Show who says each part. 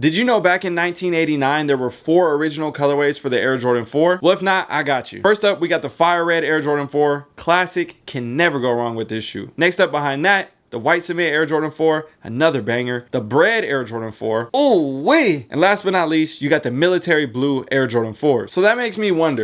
Speaker 1: Did you know back in 1989 there were four original colorways for the Air Jordan 4? Well, if not, I got you. First up, we got the Fire Red Air Jordan 4. Classic, can never go wrong with this shoe. Next up behind that, the White Cement Air Jordan 4, another banger. The Bread Air Jordan 4, oh wait! And last but not least, you got the Military Blue Air Jordan 4. So that makes me wonder,